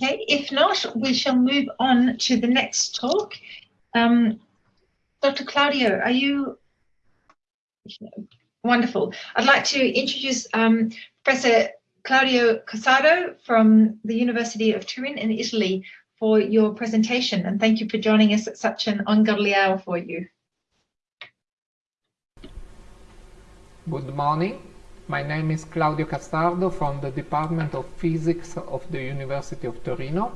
Okay, if not, we shall move on to the next talk. Um, Dr. Claudio, are you wonderful? I'd like to introduce um, Professor Claudio Cassardo from the University of Turin in Italy for your presentation and thank you for joining us at such an ungodly hour for you. Good morning. My name is Claudio Cassardo from the Department of Physics of the University of Torino.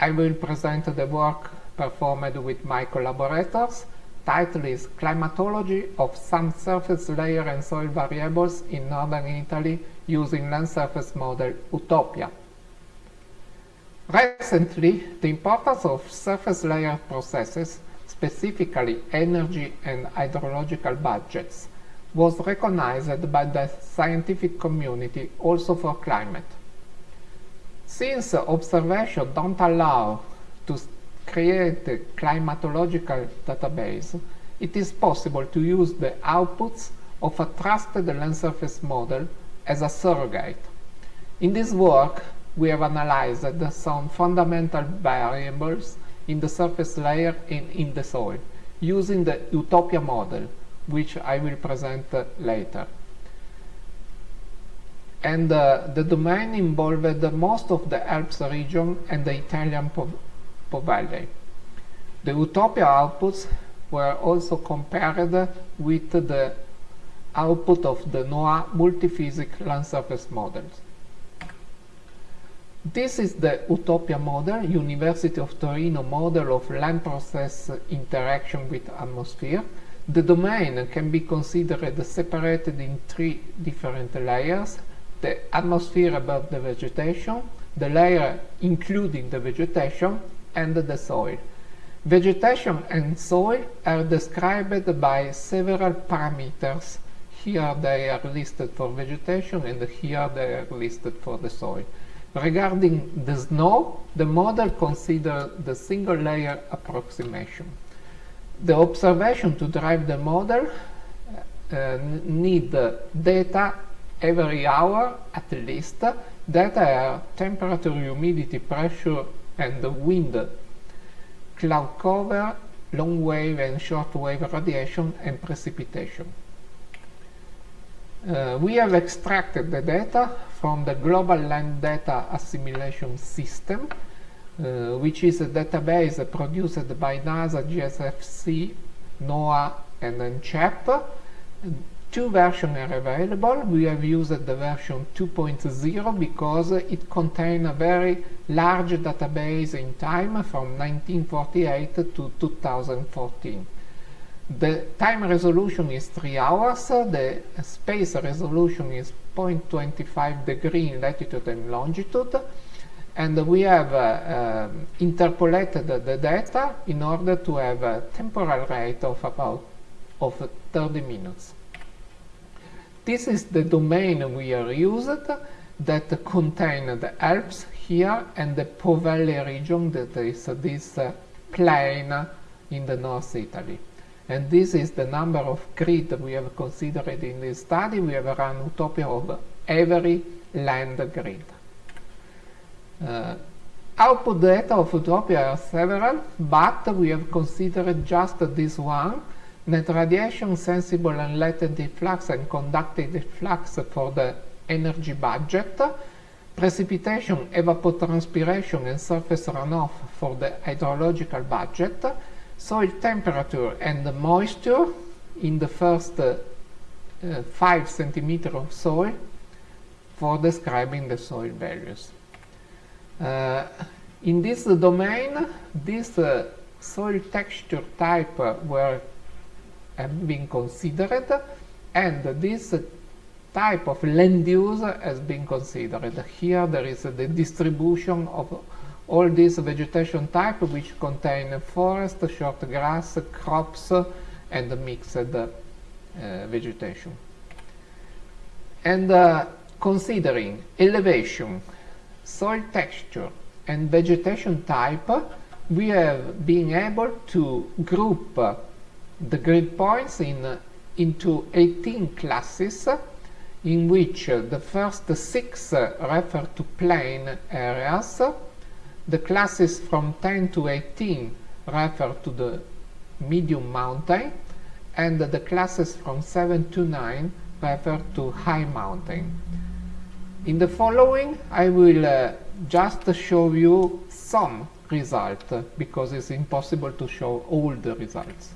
I will present the work performed with my collaborators. Title is Climatology of some surface layer and soil variables in northern Italy using land surface model Utopia. Recently, the importance of surface layer processes, specifically energy and hydrological budgets, was recognized by the scientific community also for climate. Since observation don't allow to create a climatological database, it is possible to use the outputs of a trusted land surface model as a surrogate. In this work, we have analyzed some fundamental variables in the surface layer and in the soil, using the Utopia model, which I will present later. And uh, the domain involved most of the Alps region and the Italian Po, po Valley. The Utopia outputs were also compared with the output of the Noah multiphysics land surface models. This is the Utopia model, University of Torino model of land process interaction with atmosphere, the domain can be considered separated in three different layers. The atmosphere above the vegetation, the layer including the vegetation, and the soil. Vegetation and soil are described by several parameters. Here they are listed for vegetation and here they are listed for the soil. Regarding the snow, the model considers the single layer approximation the observation to drive the model uh, need data every hour at least. Data are temperature, humidity, pressure, and wind, cloud cover, long wave and short wave radiation, and precipitation. Uh, we have extracted the data from the Global Land Data Assimilation System, uh, which is a database produced by NASA, GSFC, NOAA, and NCEP. Two versions are available. We have used the version 2.0 because it contains a very large database in time from 1948 to 2014. The time resolution is 3 hours, the space resolution is 0.25 degree in latitude and longitude, and we have uh, um, interpolated the data in order to have a temporal rate of about of 30 minutes. This is the domain we are used that contain the Alps here and the Po Valley region that is this uh, plain in the North Italy. And this is the number of grid we have considered in this study. We have run utopia of every land grid. Uh, output data of Utopia are several, but we have considered just this one, net radiation, sensible and latent flux and conductive flux for the energy budget, precipitation, evapotranspiration and surface runoff for the hydrological budget, soil temperature and moisture in the first uh, 5 centimeter of soil for describing the soil values. Uh, in this domain, this uh, soil texture type were have been considered and this type of land use has been considered. Here there is the distribution of all these vegetation type which contain forest, short grass, crops and mixed uh, vegetation. And uh, considering elevation, soil texture and vegetation type, we have been able to group the grid points in, into 18 classes in which the first six refer to plain areas, The classes from 10 to 18 refer to the medium mountain, and the classes from 7 to 9 refer to high mountain. In the following, I will uh, just show you some results, because it's impossible to show all the results.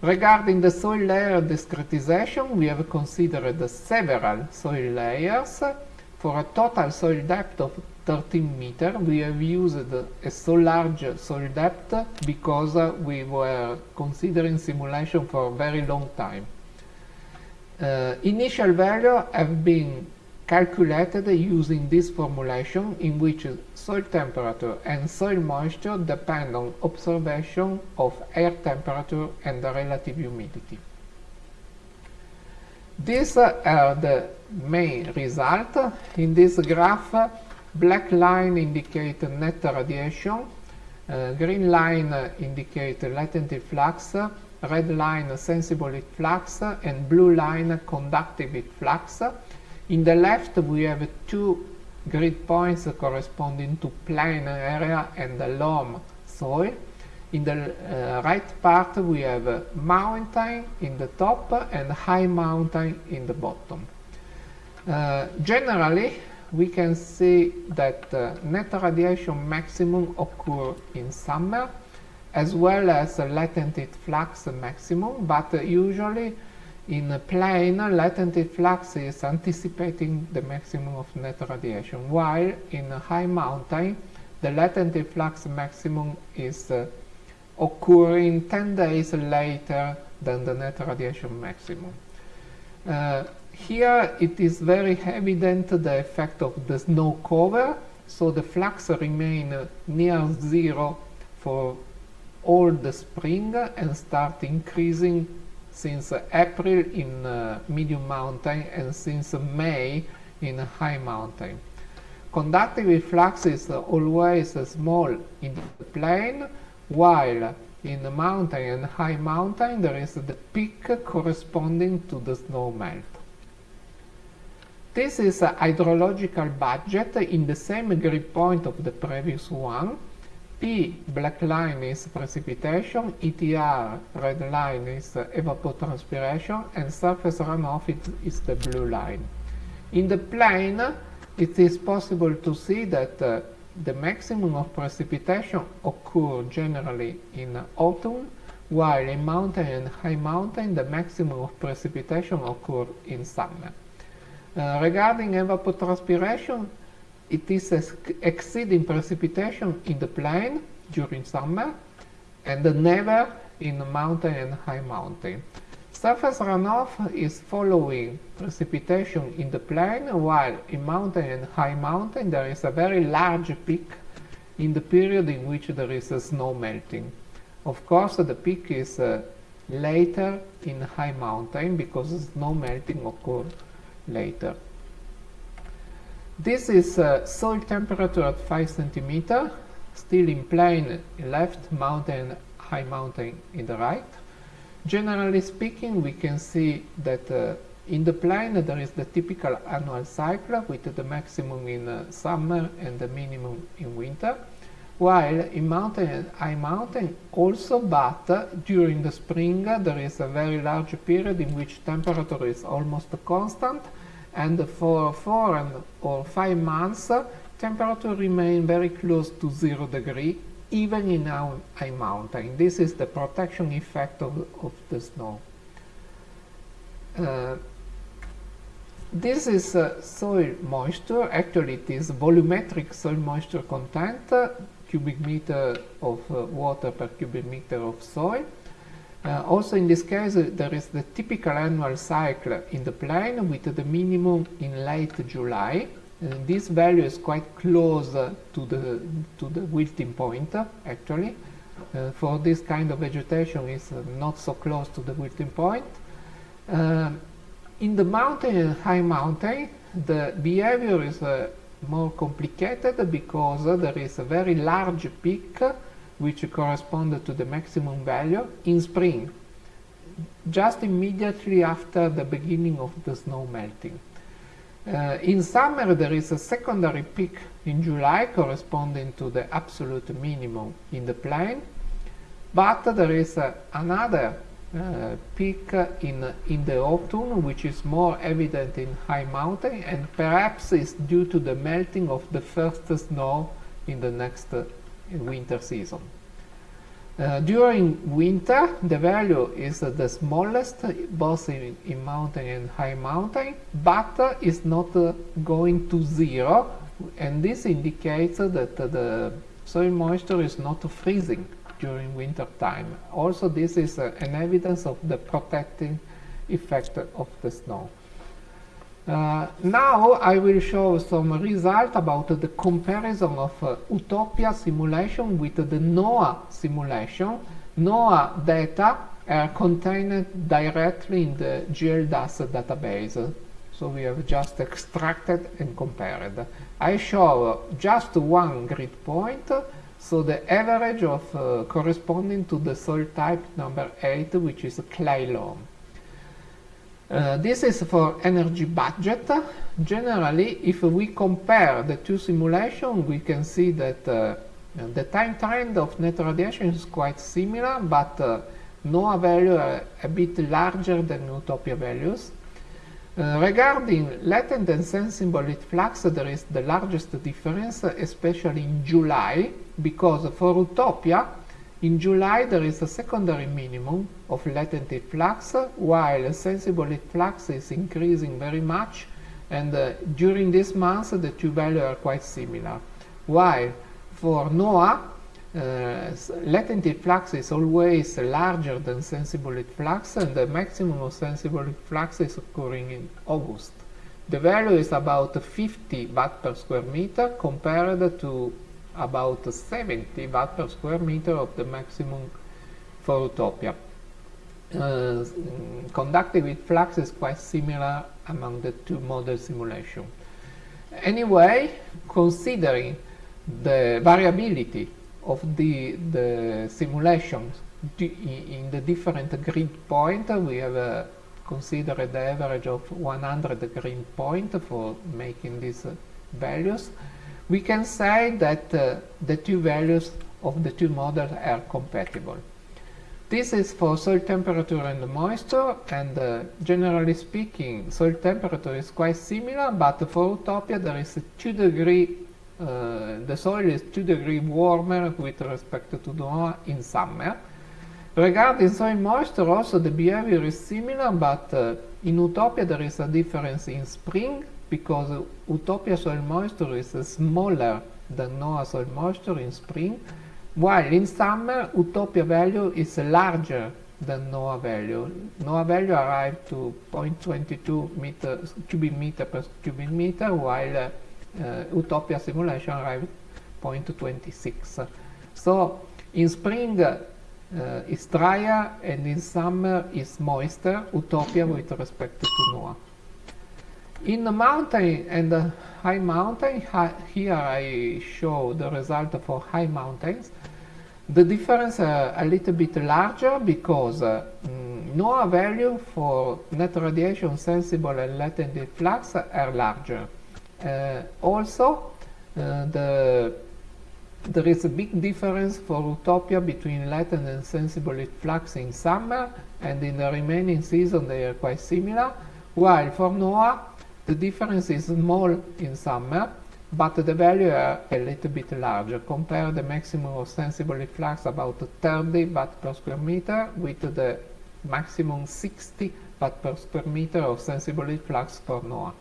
Regarding the soil layer discretization, we have considered several soil layers for a total soil depth of 13 meter. We have used a so large soil depth because we were considering simulation for a very long time. Uh, initial value have been calculated using this formulation in which soil temperature and soil moisture depend on observation of air temperature and the relative humidity. These are the main results. In this graph, black line indicate net radiation, uh, green line indicate latent flux, red line sensible heat flux, and blue line conductive heat flux. In the left, we have two grid points corresponding to plain area and the loam soil. In the uh, right part, we have a mountain in the top and high mountain in the bottom. Uh, generally, we can see that uh, net radiation maximum occur in summer, as well as latent heat flux maximum, but usually in a plane, latent flux is anticipating the maximum of net radiation, while in a high mountain, the latent flux maximum is uh, occurring 10 days later than the net radiation maximum. Uh, here it is very evident the effect of the snow cover, so the flux remain uh, near zero for all the spring and start increasing since April in uh, medium mountain and since May in high mountain. Conductive flux is always small in the plain, while in the mountain and high mountain there is the peak corresponding to the snow melt. This is a hydrological budget in the same grid point of the previous one, P black line is precipitation, ETR red line is evapotranspiration, and surface runoff is the blue line. In the plane, it is possible to see that uh, the maximum of precipitation occur generally in autumn, while in mountain and high mountain the maximum of precipitation occur in summer. Uh, regarding evapotranspiration, it is exceeding precipitation in the plain during summer and never in mountain and high mountain. Surface runoff is following precipitation in the plain, while in mountain and high mountain there is a very large peak in the period in which there is snow melting. Of course, the peak is uh, later in high mountain because snow melting occurs later. This is uh, soil temperature at 5 centimeter, still in plain left, mountain, high mountain in the right. Generally speaking, we can see that uh, in the plain there is the typical annual cycle with the maximum in uh, summer and the minimum in winter, while in mountain and high mountain also, but uh, during the spring there is a very large period in which temperature is almost constant and for four and or five months temperature remain very close to zero degree even in our high mountain. This is the protection effect of, of the snow. Uh, this is uh, soil moisture, actually it is volumetric soil moisture content, uh, cubic meter of uh, water per cubic meter of soil. Uh, also in this case, uh, there is the typical annual cycle in the plain with the minimum in late July. Uh, this value is quite close uh, to the to the wilting point, actually. Uh, for this kind of vegetation, it's uh, not so close to the wilting point. in the mountain high mountain, the behavior is more complicated because there is a very large peak which correspond to the maximum value in spring, just immediately after the beginning of the snow melting. Uh, in summer, there is a secondary peak in July corresponding to the absolute minimum in the plane, but there is uh, another uh, peak in, in the autumn, which is more evident in high mountain and perhaps is due to the melting of the first snow in the next winter season. Uh, during winter, the value is uh, the smallest, both in, in, mountain and high mountain, but uh, is not uh, going to zero, and this indicates that the soil moisture is not freezing during winter time. Also, this is uh, an evidence of the protecting effect of the snow. Uh, now I will show some result about the comparison of uh, Utopia simulation with the Noah simulation. Noah data are contained directly in the GLDAS database. So we have just extracted and compared. I show just one grid point, so the average of uh, corresponding to the soil type number 8, which is clay loam. Uh, this is for energy budget. Generally, if we compare the two simulations, we can see that uh, the time trend of net radiation is quite similar, but uh, Noah value are a bit larger than Utopia values. Uh, regarding latent and sensible heat flux, there is the largest difference, especially in July, because for Utopia, in July there is a secondary minimum of latent heat flux, while sensible heat flux is increasing very much, and uh, during this month the two values are quite similar. While for Noah, uh, latent heat flux is always larger than sensible heat flux, and the maximum of sensible heat flux is occurring in August. The value is about 50 watt per square meter compared to about 70 watt per square meter of the maximum for Utopia. Uh, conductive heat flux is quite similar among the two model simulations. Anyway, considering the variability of the, the simulations in the different grid point, we have uh, considered the average of 100 grid point for making these uh, values we can say that uh, the two values of the two models are compatible. This is for soil temperature and moisture, and uh, generally speaking, soil temperature is quite similar, but for Utopia there is a 2 degree, uh, the soil is 2 degree warmer with respect to Noah in summer. Regarding soil moisture, also the behavior is similar, but uh, in Utopia there is a difference in spring because Utopia soil moisture is smaller than Noah soil moisture in spring, while in summer Utopia value is larger than Noah value. Noah value arrived to 0.22 meter, cubic meter per cubic meter, while uh, Utopia simulation arrived 0.26. So in spring uh, it's drier and in summer it's moister, Utopia with respect to Noah. In the mountain and the high mountain, here I show the result for high mountains. The difference uh, a little bit larger because uh, mm, Noah value for net radiation sensible and latent flux are larger. Uh, also, uh, the, there is a big difference for Utopia between latent and sensible flux in summer, and in the remaining season they are quite similar, while for Noah the difference is small in summer, but the value are a little bit larger. Compare the maximum of sensible flux about 30 watt per square meter with the maximum 60 watt per square meter of sensible flux for Noah.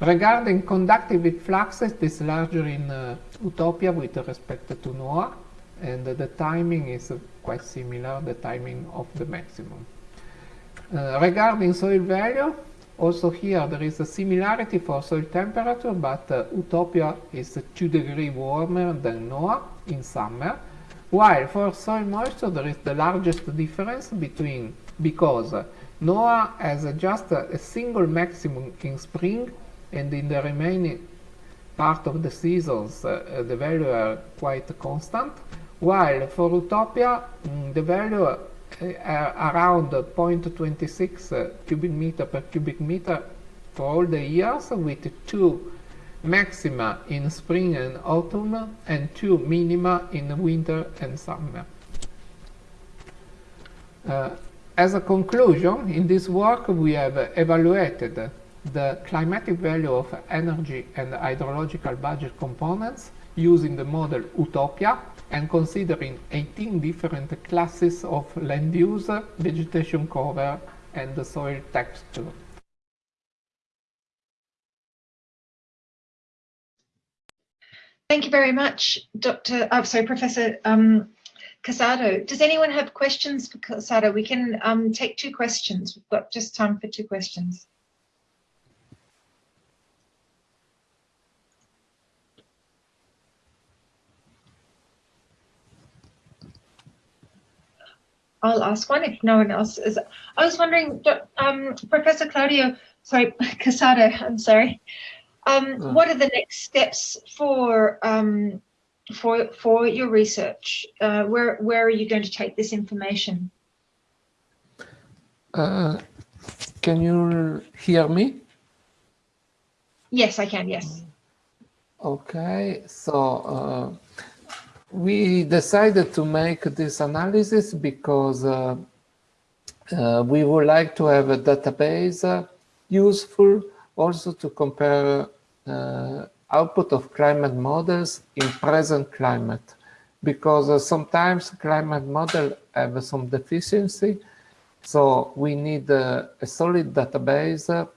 Regarding conductive flux, it is larger in uh, Utopia with respect to Noah, and the timing is quite similar, the timing of the maximum. Uh, regarding soil value, also here there is a similarity for soil temperature, but uh, Utopia is 2 degrees warmer than Noah in summer, while for soil moisture there is the largest difference between because Noah has just a single maximum in spring and in the remaining part of the seasons uh, uh, the value are quite constant, while for Utopia mm, the value around 0.26 uh, cubic meter per cubic meter for all the years with two maxima in spring and autumn and two minima in winter and summer. Uh, as a conclusion, in this work we have evaluated the climatic value of energy and hydrological budget components using the model Utopia and considering 18 different classes of land use, vegetation cover, and the soil texture. Thank you very much, Dr. Oh, sorry, Professor um, Cassardo. Does anyone have questions for Cassardo? We can um, take two questions. We've got just time for two questions. I'll ask one if no one else is. I was wondering, um, Professor Claudio, sorry, Cassardo, I'm sorry. Um, uh. What are the next steps for um, for for your research? Uh, where where are you going to take this information? Uh, can you hear me? Yes, I can. Yes. Okay, so uh, we decided to make this analysis because uh, uh, we would like to have a database uh, useful also to compare uh, output of climate models in present climate. Because uh, sometimes climate model have some deficiency so we need uh, a solid database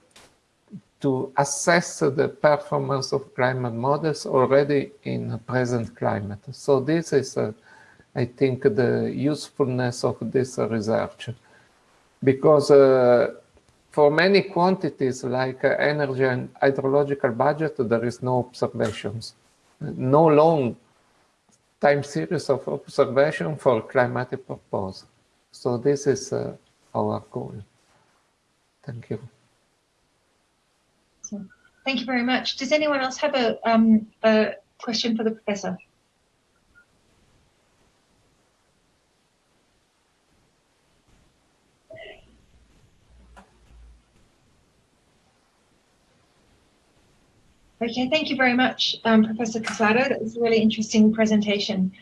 to assess the performance of climate models already in present climate so this is uh, I think the usefulness of this research because uh, for many quantities like uh, energy and hydrological budget, there is no observations, no long time series of observation for climatic purpose. So this is uh, our goal. Thank you. Thank you very much. Does anyone else have a, um, a question for the professor? Okay, thank you very much, um, Professor Cassardo. That was a really interesting presentation.